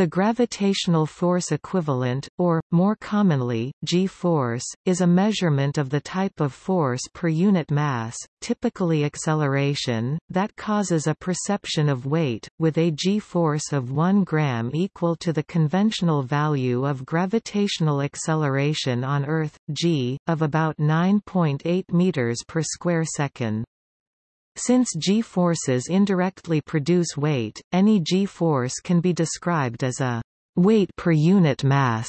The gravitational force equivalent, or, more commonly, g-force, is a measurement of the type of force per unit mass, typically acceleration, that causes a perception of weight, with a g-force of 1 gram equal to the conventional value of gravitational acceleration on Earth, g, of about 9.8 meters per square second. Since g-forces indirectly produce weight, any g-force can be described as a weight per unit mass.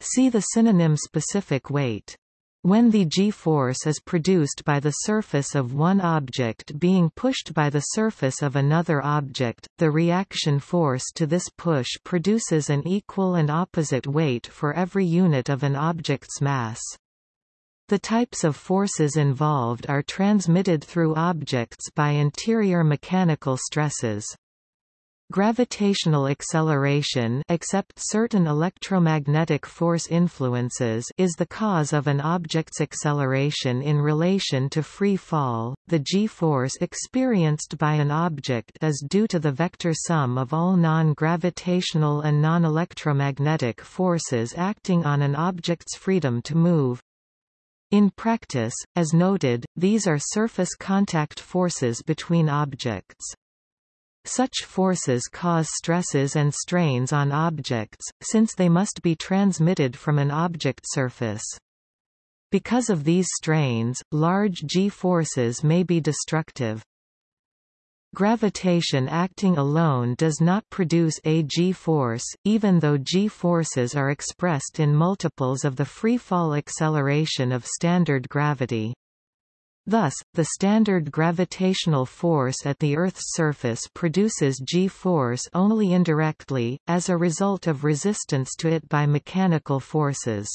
See the synonym specific weight. When the g-force is produced by the surface of one object being pushed by the surface of another object, the reaction force to this push produces an equal and opposite weight for every unit of an object's mass. The types of forces involved are transmitted through objects by interior mechanical stresses. Gravitational acceleration except certain electromagnetic force influences is the cause of an object's acceleration in relation to free fall. The g-force experienced by an object is due to the vector sum of all non-gravitational and non-electromagnetic forces acting on an object's freedom to move. In practice, as noted, these are surface contact forces between objects. Such forces cause stresses and strains on objects, since they must be transmitted from an object surface. Because of these strains, large g-forces may be destructive. Gravitation acting alone does not produce a g-force, even though g-forces are expressed in multiples of the free-fall acceleration of standard gravity. Thus, the standard gravitational force at the Earth's surface produces g-force only indirectly, as a result of resistance to it by mechanical forces.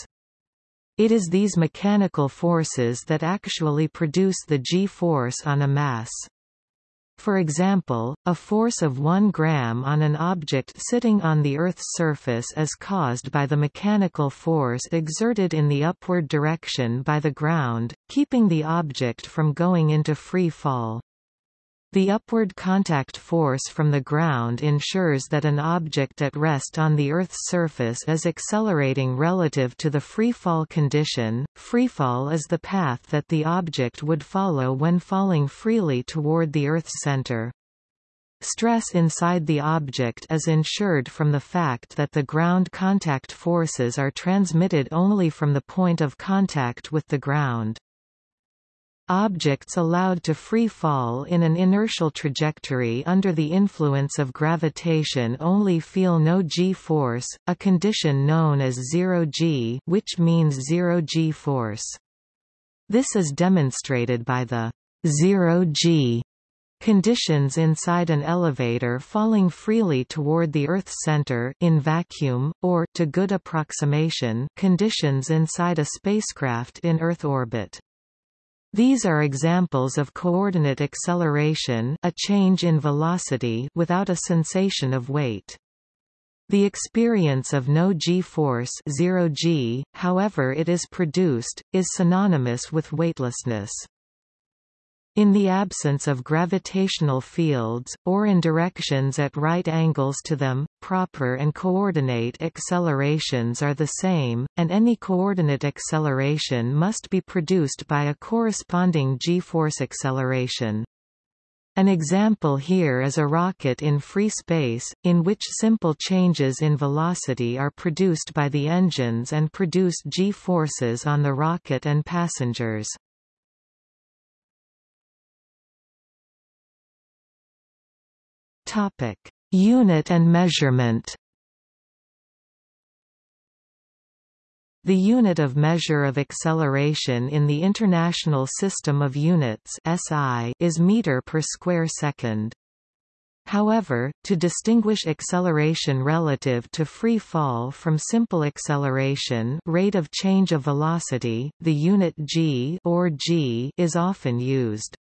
It is these mechanical forces that actually produce the g-force on a mass. For example, a force of 1 gram on an object sitting on the Earth's surface is caused by the mechanical force exerted in the upward direction by the ground, keeping the object from going into free fall. The upward contact force from the ground ensures that an object at rest on the Earth's surface is accelerating relative to the freefall condition. Freefall is the path that the object would follow when falling freely toward the Earth's center. Stress inside the object is ensured from the fact that the ground contact forces are transmitted only from the point of contact with the ground. Objects allowed to free fall in an inertial trajectory under the influence of gravitation only feel no g-force, a condition known as zero-g which means zero g-force. This is demonstrated by the zero-g conditions inside an elevator falling freely toward the Earth's center in vacuum, or to good approximation conditions inside a spacecraft in Earth orbit. These are examples of coordinate acceleration a change in velocity without a sensation of weight. The experience of no g-force 0g, however it is produced, is synonymous with weightlessness. In the absence of gravitational fields, or in directions at right angles to them, proper and coordinate accelerations are the same, and any coordinate acceleration must be produced by a corresponding g-force acceleration. An example here is a rocket in free space, in which simple changes in velocity are produced by the engines and produce g-forces on the rocket and passengers. Topic: Unit and measurement. The unit of measure of acceleration in the International System of Units (SI) is meter per square second. However, to distinguish acceleration relative to free fall from simple acceleration rate of change of velocity, the unit g or g is often used.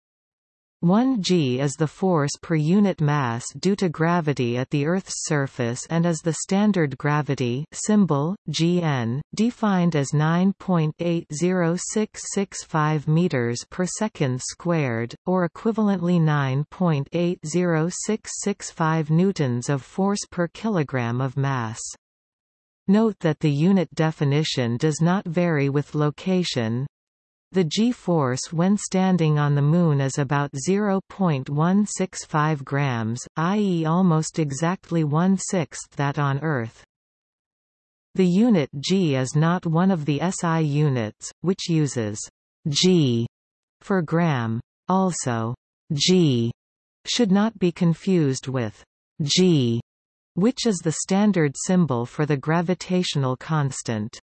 1 g is the force per unit mass due to gravity at the Earth's surface and is the standard gravity symbol, gn, defined as 9.80665 meters per second squared, or equivalently 9.80665 newtons of force per kilogram of mass. Note that the unit definition does not vary with location, the g-force when standing on the Moon is about 0.165 grams, i.e. almost exactly one-sixth that on Earth. The unit g is not one of the SI units, which uses g for gram. Also, g should not be confused with g, which is the standard symbol for the gravitational constant.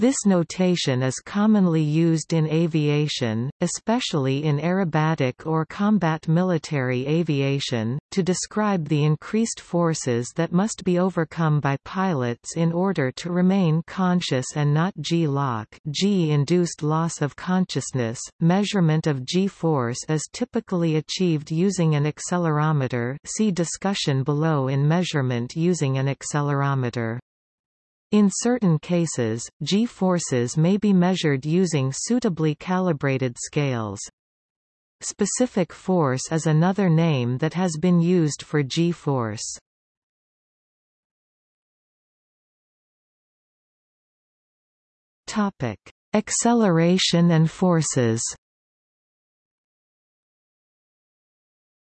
This notation is commonly used in aviation, especially in aerobatic or combat military aviation, to describe the increased forces that must be overcome by pilots in order to remain conscious and not G-LOC G-induced loss of consciousness. Measurement of G-force is typically achieved using an accelerometer see discussion below in measurement using an accelerometer. In certain cases, g-forces may be measured using suitably calibrated scales. Specific force is another name that has been used for g-force. Acceleration and forces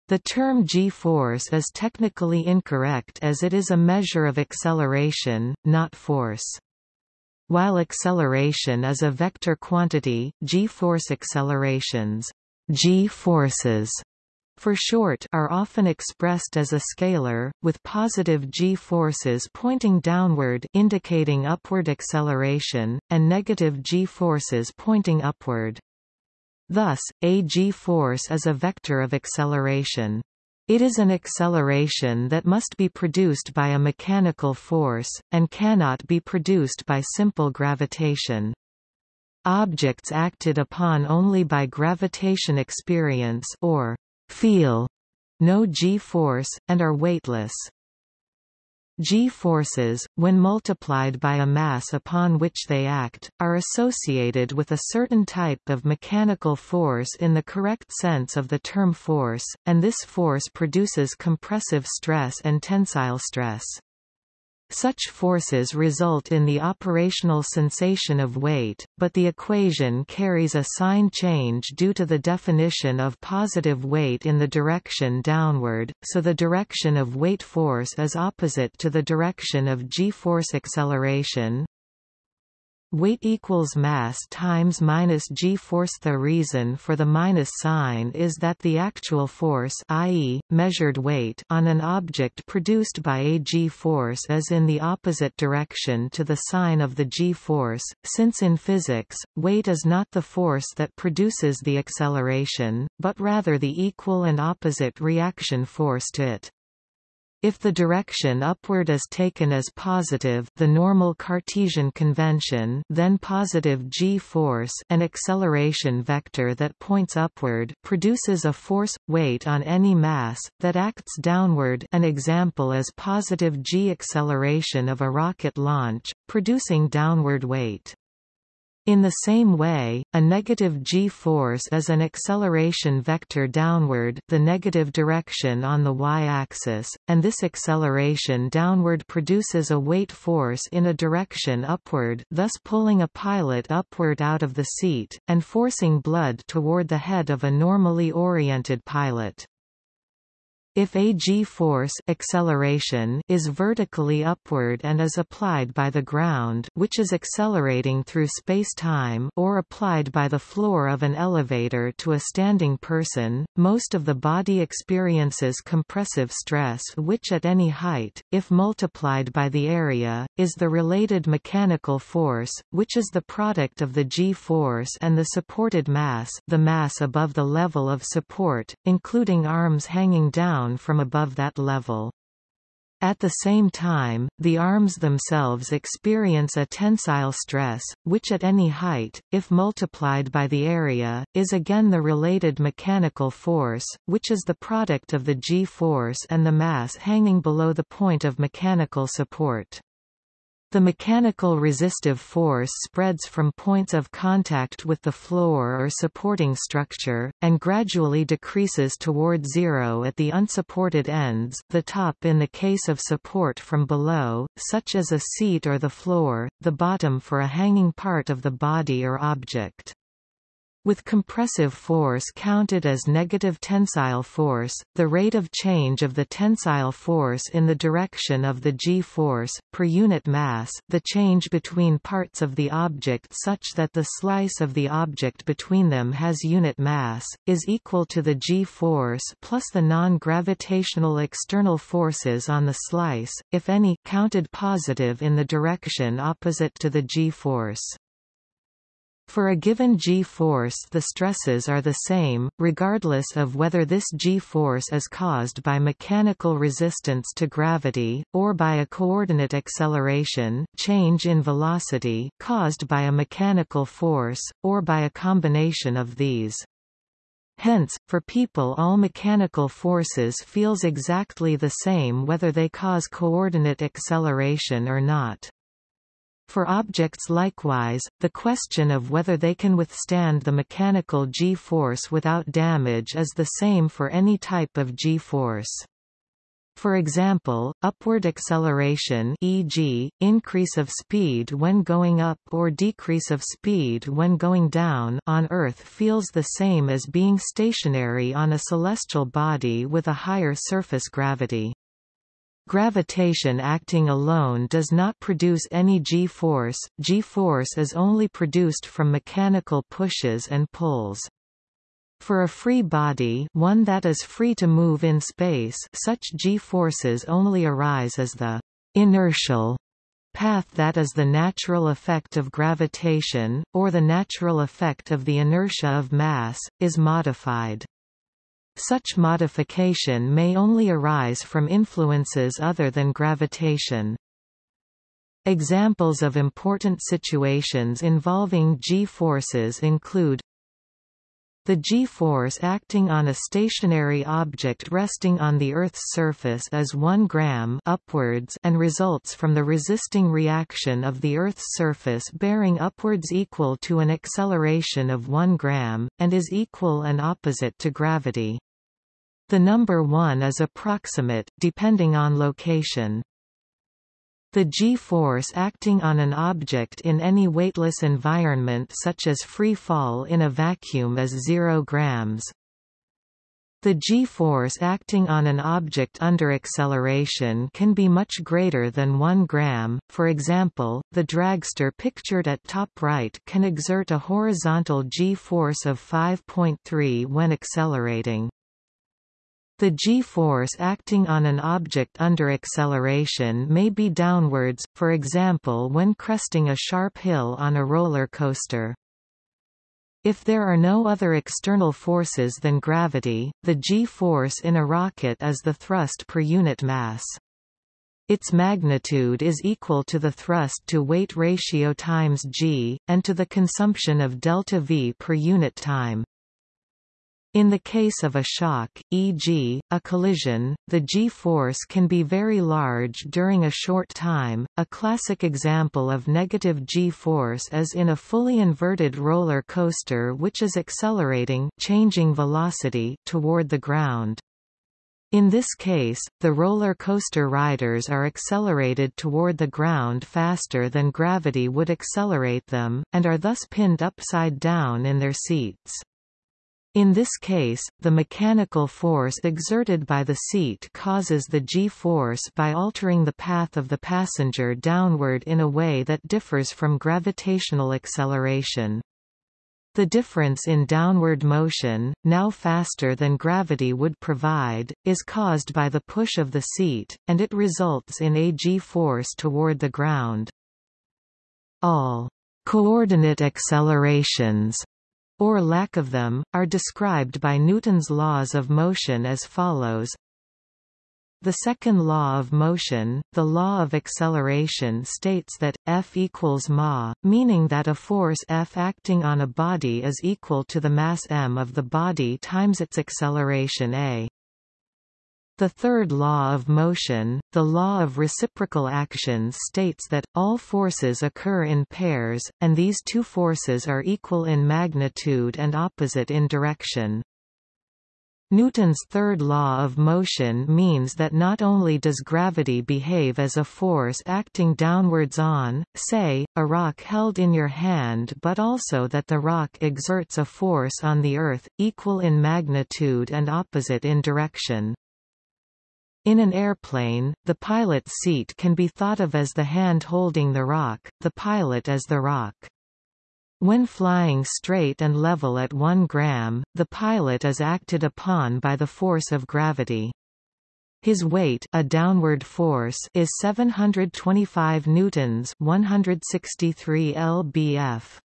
The term g-force is technically incorrect as it is a measure of acceleration, not force. While acceleration is a vector quantity, g-force accelerations g-forces for short are often expressed as a scalar, with positive g-forces pointing downward indicating upward acceleration, and negative g-forces pointing upward. Thus, a g-force is a vector of acceleration. It is an acceleration that must be produced by a mechanical force, and cannot be produced by simple gravitation. Objects acted upon only by gravitation experience or feel no g-force, and are weightless. G-forces, when multiplied by a mass upon which they act, are associated with a certain type of mechanical force in the correct sense of the term force, and this force produces compressive stress and tensile stress. Such forces result in the operational sensation of weight, but the equation carries a sign change due to the definition of positive weight in the direction downward, so the direction of weight force is opposite to the direction of g-force acceleration, Weight equals mass times minus g-force. The reason for the minus sign is that the actual force i.e., measured weight on an object produced by a g-force is in the opposite direction to the sign of the g-force, since in physics, weight is not the force that produces the acceleration, but rather the equal and opposite reaction force to it. If the direction upward is taken as positive the normal Cartesian convention then positive g-force an acceleration vector that points upward produces a force, weight on any mass, that acts downward an example is positive g-acceleration of a rocket launch, producing downward weight. In the same way, a negative g-force is an acceleration vector downward the negative direction on the y-axis, and this acceleration downward produces a weight force in a direction upward thus pulling a pilot upward out of the seat, and forcing blood toward the head of a normally oriented pilot. If a g-force acceleration is vertically upward and is applied by the ground which is accelerating through space-time or applied by the floor of an elevator to a standing person, most of the body experiences compressive stress which at any height, if multiplied by the area, is the related mechanical force, which is the product of the g-force and the supported mass the mass above the level of support, including arms hanging down down from above that level. At the same time, the arms themselves experience a tensile stress, which at any height, if multiplied by the area, is again the related mechanical force, which is the product of the g-force and the mass hanging below the point of mechanical support. The mechanical resistive force spreads from points of contact with the floor or supporting structure, and gradually decreases toward zero at the unsupported ends the top in the case of support from below, such as a seat or the floor, the bottom for a hanging part of the body or object. With compressive force counted as negative tensile force, the rate of change of the tensile force in the direction of the g-force, per unit mass, the change between parts of the object such that the slice of the object between them has unit mass, is equal to the g-force plus the non-gravitational external forces on the slice, if any, counted positive in the direction opposite to the g-force. For a given g-force the stresses are the same, regardless of whether this g-force is caused by mechanical resistance to gravity, or by a coordinate acceleration change in velocity caused by a mechanical force, or by a combination of these. Hence, for people all mechanical forces feels exactly the same whether they cause coordinate acceleration or not. For objects likewise, the question of whether they can withstand the mechanical g-force without damage is the same for any type of g-force. For example, upward acceleration e.g., increase of speed when going up or decrease of speed when going down on Earth feels the same as being stationary on a celestial body with a higher surface gravity. Gravitation acting alone does not produce any g-force, g-force is only produced from mechanical pushes and pulls. For a free body one that is free to move in space such g-forces only arise as the inertial path that is the natural effect of gravitation, or the natural effect of the inertia of mass, is modified. Such modification may only arise from influences other than gravitation. Examples of important situations involving g-forces include the g-force acting on a stationary object resting on the Earth's surface is 1 gram upwards and results from the resisting reaction of the Earth's surface bearing upwards equal to an acceleration of 1 gram, and is equal and opposite to gravity. The number 1 is approximate, depending on location. The g-force acting on an object in any weightless environment such as free fall in a vacuum is 0 grams. The g-force acting on an object under acceleration can be much greater than 1 gram, for example, the dragster pictured at top right can exert a horizontal g-force of 5.3 when accelerating. The g-force acting on an object under acceleration may be downwards, for example when cresting a sharp hill on a roller coaster. If there are no other external forces than gravity, the g-force in a rocket is the thrust per unit mass. Its magnitude is equal to the thrust-to-weight ratio times g, and to the consumption of delta v per unit time. In the case of a shock, e.g., a collision, the g-force can be very large during a short time. A classic example of negative g-force is in a fully inverted roller coaster which is accelerating changing velocity toward the ground. In this case, the roller coaster riders are accelerated toward the ground faster than gravity would accelerate them, and are thus pinned upside down in their seats. In this case, the mechanical force exerted by the seat causes the g-force by altering the path of the passenger downward in a way that differs from gravitational acceleration. The difference in downward motion, now faster than gravity would provide, is caused by the push of the seat, and it results in a g-force toward the ground. All coordinate accelerations or lack of them, are described by Newton's laws of motion as follows. The second law of motion, the law of acceleration states that, F equals ma, meaning that a force F acting on a body is equal to the mass m of the body times its acceleration a. The third law of motion, the law of reciprocal actions states that, all forces occur in pairs, and these two forces are equal in magnitude and opposite in direction. Newton's third law of motion means that not only does gravity behave as a force acting downwards on, say, a rock held in your hand but also that the rock exerts a force on the Earth, equal in magnitude and opposite in direction. In an airplane, the pilot's seat can be thought of as the hand holding the rock, the pilot as the rock. When flying straight and level at 1 gram, the pilot is acted upon by the force of gravity. His weight a downward force is 725 newtons 163 lbf.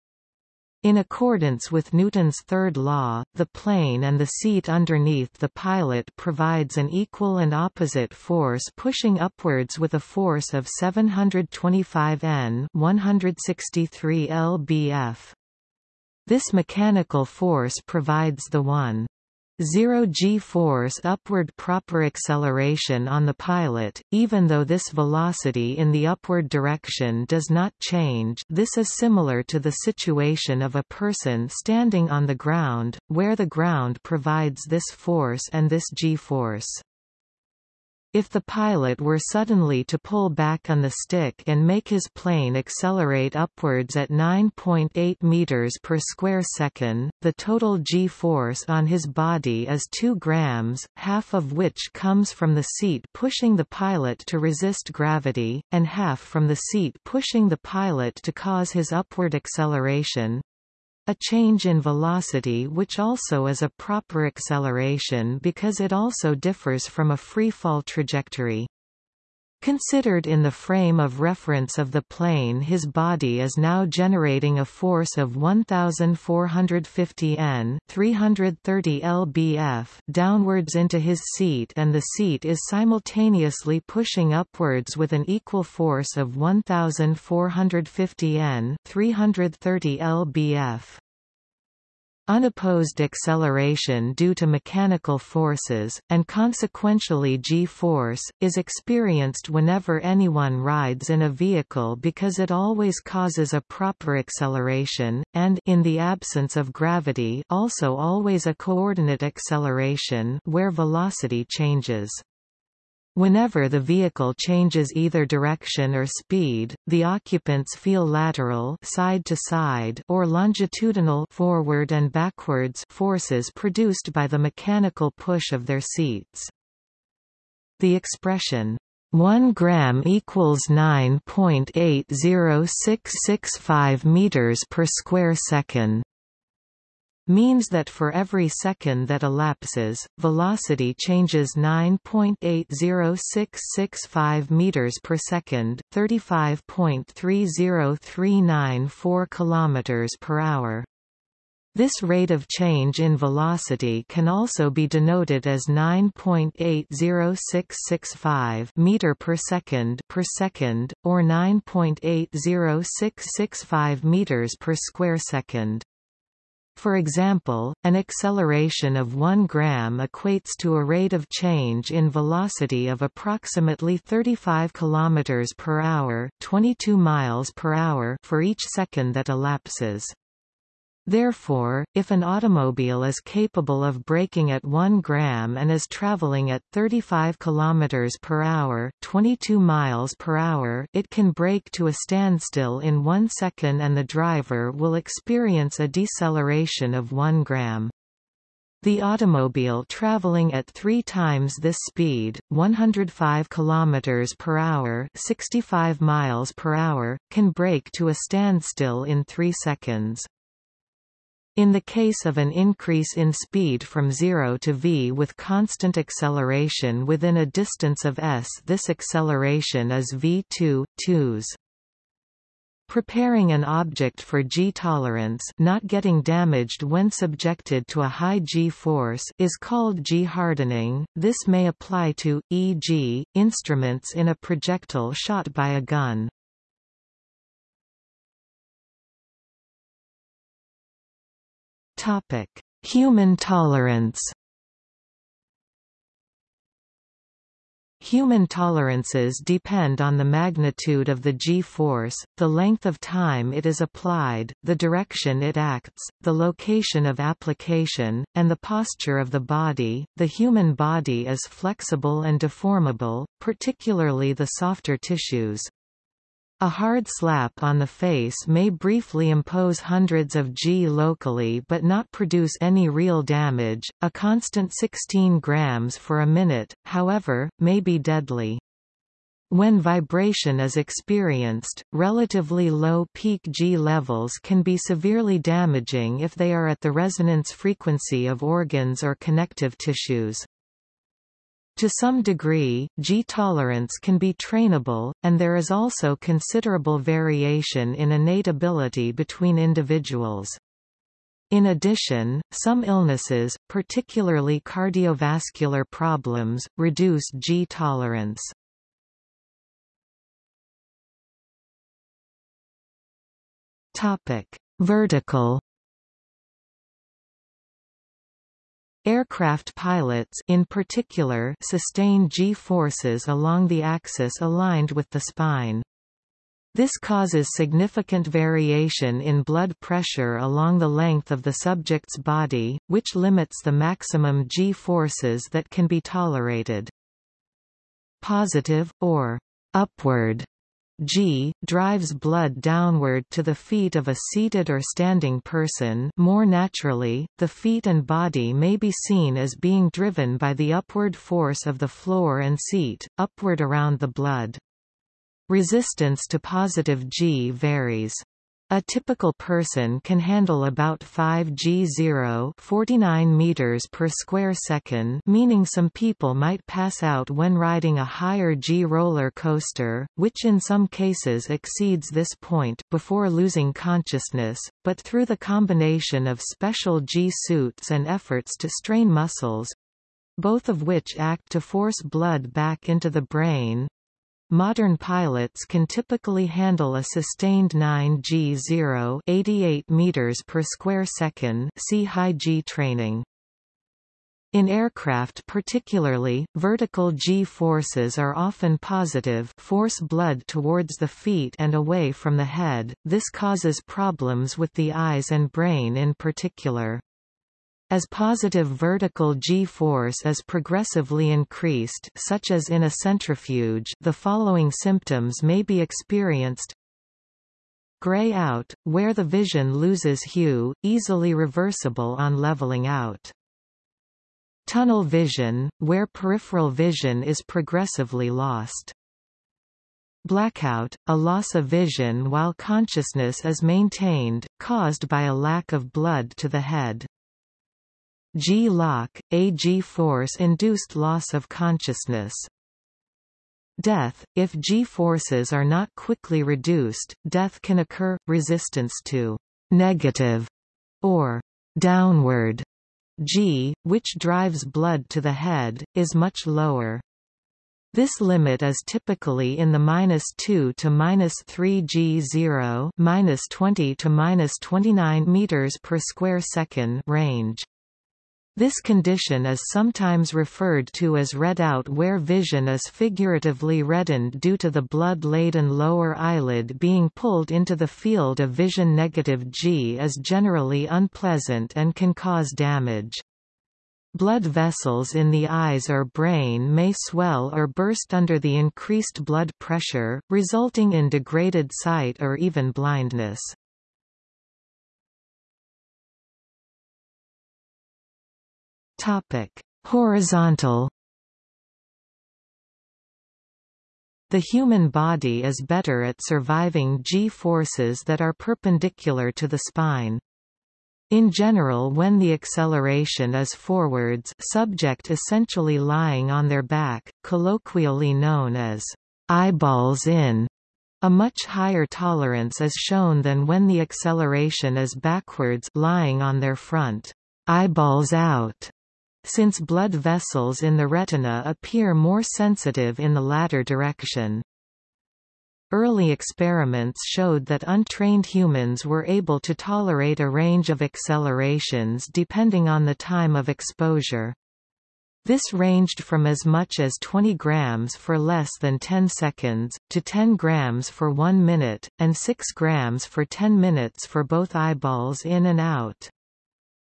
In accordance with Newton's third law, the plane and the seat underneath the pilot provides an equal and opposite force pushing upwards with a force of 725 N 163 lbf. This mechanical force provides the 1 Zero g-force upward proper acceleration on the pilot, even though this velocity in the upward direction does not change this is similar to the situation of a person standing on the ground, where the ground provides this force and this g-force. If the pilot were suddenly to pull back on the stick and make his plane accelerate upwards at 9.8 meters per square second, the total g-force on his body is 2 grams, half of which comes from the seat pushing the pilot to resist gravity, and half from the seat pushing the pilot to cause his upward acceleration. A change in velocity which also is a proper acceleration because it also differs from a free fall trajectory. Considered in the frame of reference of the plane his body is now generating a force of 1450 N 330 lbf downwards into his seat and the seat is simultaneously pushing upwards with an equal force of 1450 N 330 lbf. Unopposed acceleration due to mechanical forces, and consequentially g-force, is experienced whenever anyone rides in a vehicle because it always causes a proper acceleration, and in the absence of gravity also always a coordinate acceleration where velocity changes. Whenever the vehicle changes either direction or speed, the occupants feel lateral side to side or longitudinal forward and backwards forces produced by the mechanical push of their seats. The expression 1 gram equals 9.80665 meters per square second means that for every second that elapses, velocity changes 9.80665 meters per second, 35.30394 kilometers per hour. This rate of change in velocity can also be denoted as 9.80665 meter per second per second or 9.80665 meters per square second. For example, an acceleration of 1 gram equates to a rate of change in velocity of approximately 35 km per hour, 22 miles per hour for each second that elapses. Therefore, if an automobile is capable of braking at 1 gram and is traveling at 35 km per hour, 22 miles per hour, it can brake to a standstill in 1 second and the driver will experience a deceleration of 1 gram. The automobile traveling at 3 times this speed, 105 km per hour, 65 miles per hour, can brake to a standstill in 3 seconds. In the case of an increase in speed from 0 to v with constant acceleration within a distance of s this acceleration is v2, 2s. Preparing an object for G-tolerance not getting damaged when subjected to a high G-force is called G-hardening. This may apply to, e.g., instruments in a projectile shot by a gun. Human tolerance Human tolerances depend on the magnitude of the g-force, the length of time it is applied, the direction it acts, the location of application, and the posture of the body. The human body is flexible and deformable, particularly the softer tissues. A hard slap on the face may briefly impose hundreds of G locally but not produce any real damage. A constant 16 grams for a minute, however, may be deadly. When vibration is experienced, relatively low peak G levels can be severely damaging if they are at the resonance frequency of organs or connective tissues. To some degree, G-tolerance can be trainable, and there is also considerable variation in innate ability between individuals. In addition, some illnesses, particularly cardiovascular problems, reduce G-tolerance. Vertical Aircraft pilots in particular sustain g-forces along the axis aligned with the spine. This causes significant variation in blood pressure along the length of the subject's body, which limits the maximum g-forces that can be tolerated. Positive, or upward G drives blood downward to the feet of a seated or standing person more naturally, the feet and body may be seen as being driven by the upward force of the floor and seat, upward around the blood. Resistance to positive G varies. A typical person can handle about 5 g0 49 meters per square second meaning some people might pass out when riding a higher g roller coaster, which in some cases exceeds this point before losing consciousness, but through the combination of special g suits and efforts to strain muscles, both of which act to force blood back into the brain, Modern pilots can typically handle a sustained 9G0 88 meters per square second see high G training. In aircraft particularly, vertical G-forces are often positive force blood towards the feet and away from the head, this causes problems with the eyes and brain in particular. As positive vertical g-force is progressively increased such as in a centrifuge the following symptoms may be experienced Gray out, where the vision loses hue, easily reversible on leveling out. Tunnel vision, where peripheral vision is progressively lost. Blackout, a loss of vision while consciousness is maintained, caused by a lack of blood to the head. G-LOC, a G-force-induced loss of consciousness. Death, if G-forces are not quickly reduced, death can occur. Resistance to negative or downward G, which drives blood to the head, is much lower. This limit is typically in the minus 2 to minus 3 G0 minus 20 to minus 29 meters per square second range. This condition is sometimes referred to as redout where vision is figuratively reddened due to the blood-laden lower eyelid being pulled into the field of vision negative G is generally unpleasant and can cause damage. Blood vessels in the eyes or brain may swell or burst under the increased blood pressure, resulting in degraded sight or even blindness. Topic: Horizontal The human body is better at surviving g-forces that are perpendicular to the spine. In general when the acceleration is forwards subject essentially lying on their back, colloquially known as eyeballs in, A much higher tolerance is shown than when the acceleration is backwards lying on their front, eyeballs out, since blood vessels in the retina appear more sensitive in the latter direction. Early experiments showed that untrained humans were able to tolerate a range of accelerations depending on the time of exposure. This ranged from as much as 20 grams for less than 10 seconds, to 10 grams for 1 minute, and 6 grams for 10 minutes for both eyeballs in and out.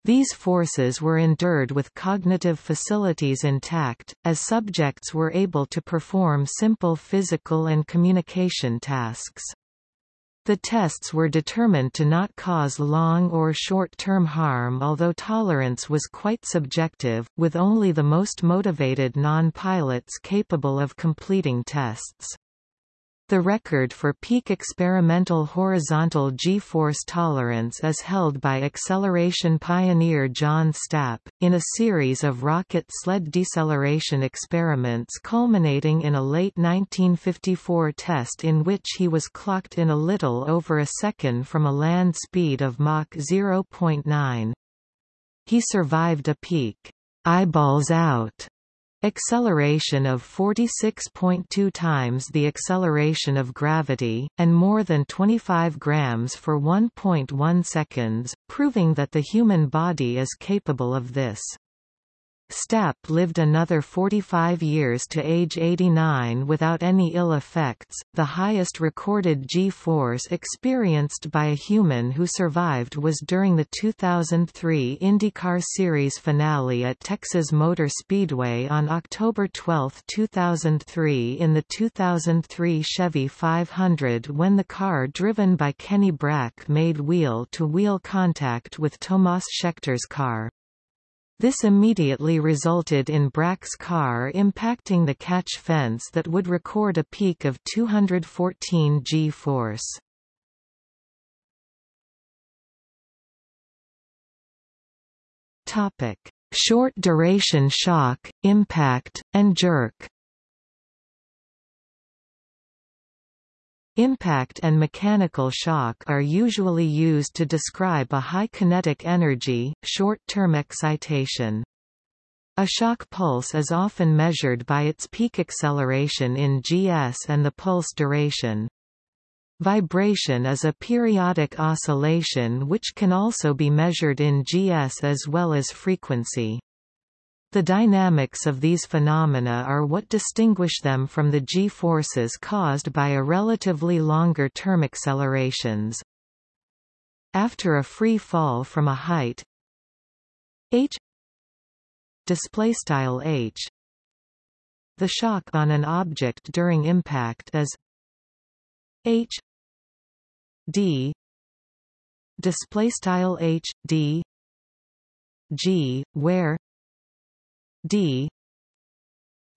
These forces were endured with cognitive facilities intact, as subjects were able to perform simple physical and communication tasks. The tests were determined to not cause long or short-term harm although tolerance was quite subjective, with only the most motivated non-pilots capable of completing tests. The record for peak experimental horizontal g-force tolerance is held by acceleration pioneer John Stapp, in a series of rocket sled deceleration experiments culminating in a late 1954 test in which he was clocked in a little over a second from a land speed of Mach 0.9. He survived a peak, eyeballs out, acceleration of 46.2 times the acceleration of gravity, and more than 25 grams for 1.1 seconds, proving that the human body is capable of this. Stapp lived another 45 years to age 89 without any ill effects, the highest recorded G-force experienced by a human who survived was during the 2003 IndyCar Series finale at Texas Motor Speedway on October 12, 2003 in the 2003 Chevy 500 when the car driven by Kenny Brack made wheel-to-wheel -wheel contact with Tomas Scheckter's car. This immediately resulted in Brack's car impacting the catch fence that would record a peak of 214 g-force. Short duration shock, impact, and jerk Impact and mechanical shock are usually used to describe a high kinetic energy, short-term excitation. A shock pulse is often measured by its peak acceleration in gs and the pulse duration. Vibration is a periodic oscillation which can also be measured in gs as well as frequency. The dynamics of these phenomena are what distinguish them from the g-forces caused by a relatively longer term accelerations. After a free fall from a height h h the shock on an object during impact is h d displaystyle h d g where d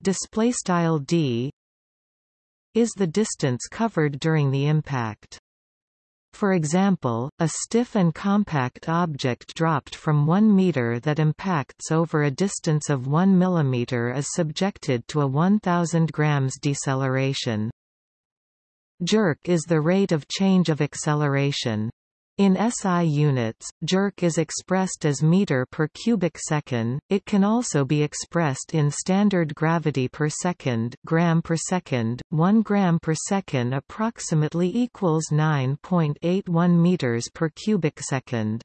display style d is the distance covered during the impact. For example, a stiff and compact object dropped from 1 meter that impacts over a distance of 1 millimeter is subjected to a 1000 grams deceleration. Jerk is the rate of change of acceleration. In SI units, jerk is expressed as meter per cubic second. It can also be expressed in standard gravity per second, gram per second. 1 gram per second approximately equals 9.81 meters per cubic second.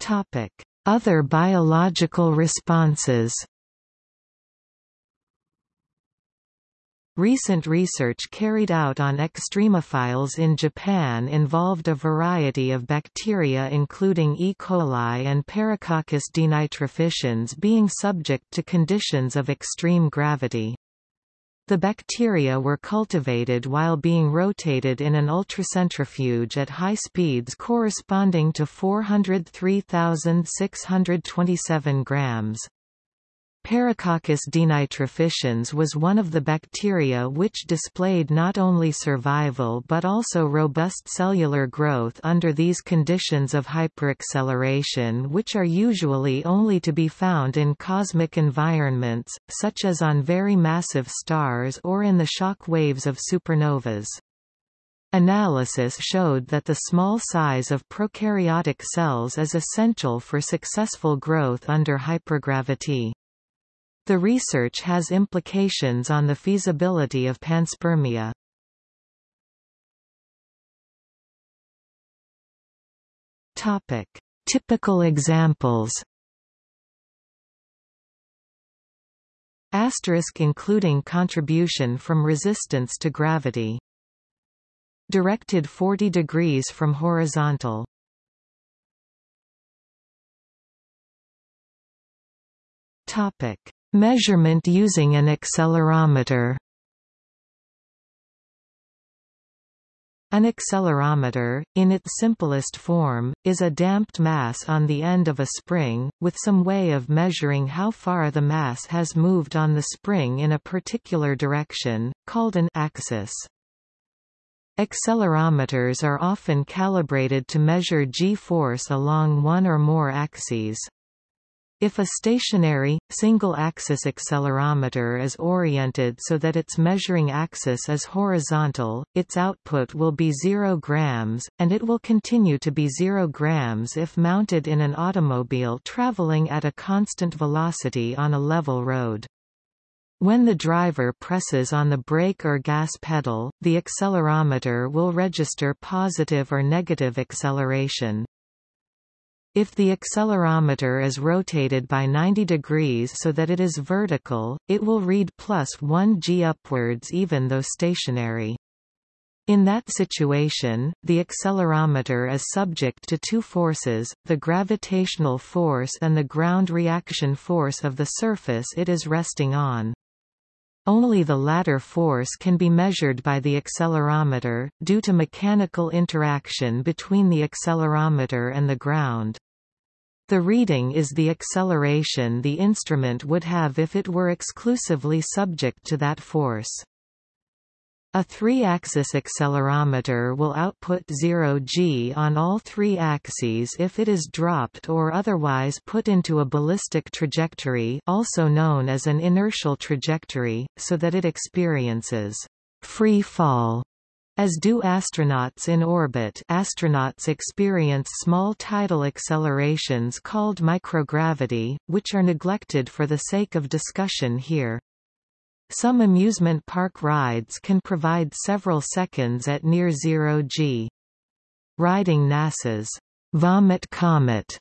Topic: Other biological responses. Recent research carried out on extremophiles in Japan involved a variety of bacteria including E. coli and Paracoccus denitrificans being subject to conditions of extreme gravity. The bacteria were cultivated while being rotated in an ultracentrifuge at high speeds corresponding to 403,627 grams. Paracoccus denitrificans was one of the bacteria which displayed not only survival but also robust cellular growth under these conditions of hyperacceleration which are usually only to be found in cosmic environments, such as on very massive stars or in the shock waves of supernovas. Analysis showed that the small size of prokaryotic cells is essential for successful growth under hypergravity. The research has implications on the feasibility of panspermia. Topic: Typical examples. Asterisk including contribution from resistance to gravity. Directed 40 degrees from horizontal. Topic: Measurement using an accelerometer An accelerometer, in its simplest form, is a damped mass on the end of a spring, with some way of measuring how far the mass has moved on the spring in a particular direction, called an axis. Accelerometers are often calibrated to measure g-force along one or more axes. If a stationary, single-axis accelerometer is oriented so that its measuring axis is horizontal, its output will be 0 grams, and it will continue to be 0 grams if mounted in an automobile traveling at a constant velocity on a level road. When the driver presses on the brake or gas pedal, the accelerometer will register positive or negative acceleration. If the accelerometer is rotated by 90 degrees so that it is vertical, it will read plus 1 g upwards even though stationary. In that situation, the accelerometer is subject to two forces, the gravitational force and the ground reaction force of the surface it is resting on. Only the latter force can be measured by the accelerometer, due to mechanical interaction between the accelerometer and the ground. The reading is the acceleration the instrument would have if it were exclusively subject to that force. A three-axis accelerometer will output 0 g on all three axes if it is dropped or otherwise put into a ballistic trajectory also known as an inertial trajectory, so that it experiences free fall as do astronauts in orbit astronauts experience small tidal accelerations called microgravity, which are neglected for the sake of discussion here. Some amusement park rides can provide several seconds at near zero g. Riding NASA's Vomit Comet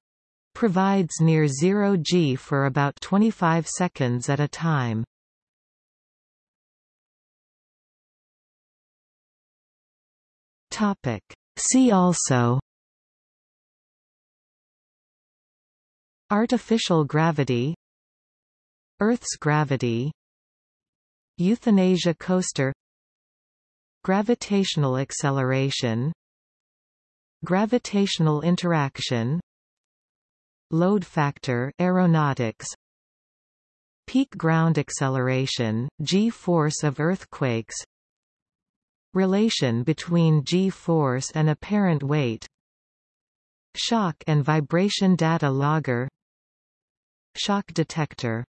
provides near zero g for about 25 seconds at a time. Topic. See also Artificial gravity Earth's gravity Euthanasia coaster Gravitational acceleration Gravitational interaction Load factor aeronautics Peak ground acceleration, g-force of earthquakes Relation between g-force and apparent weight Shock and vibration data logger Shock detector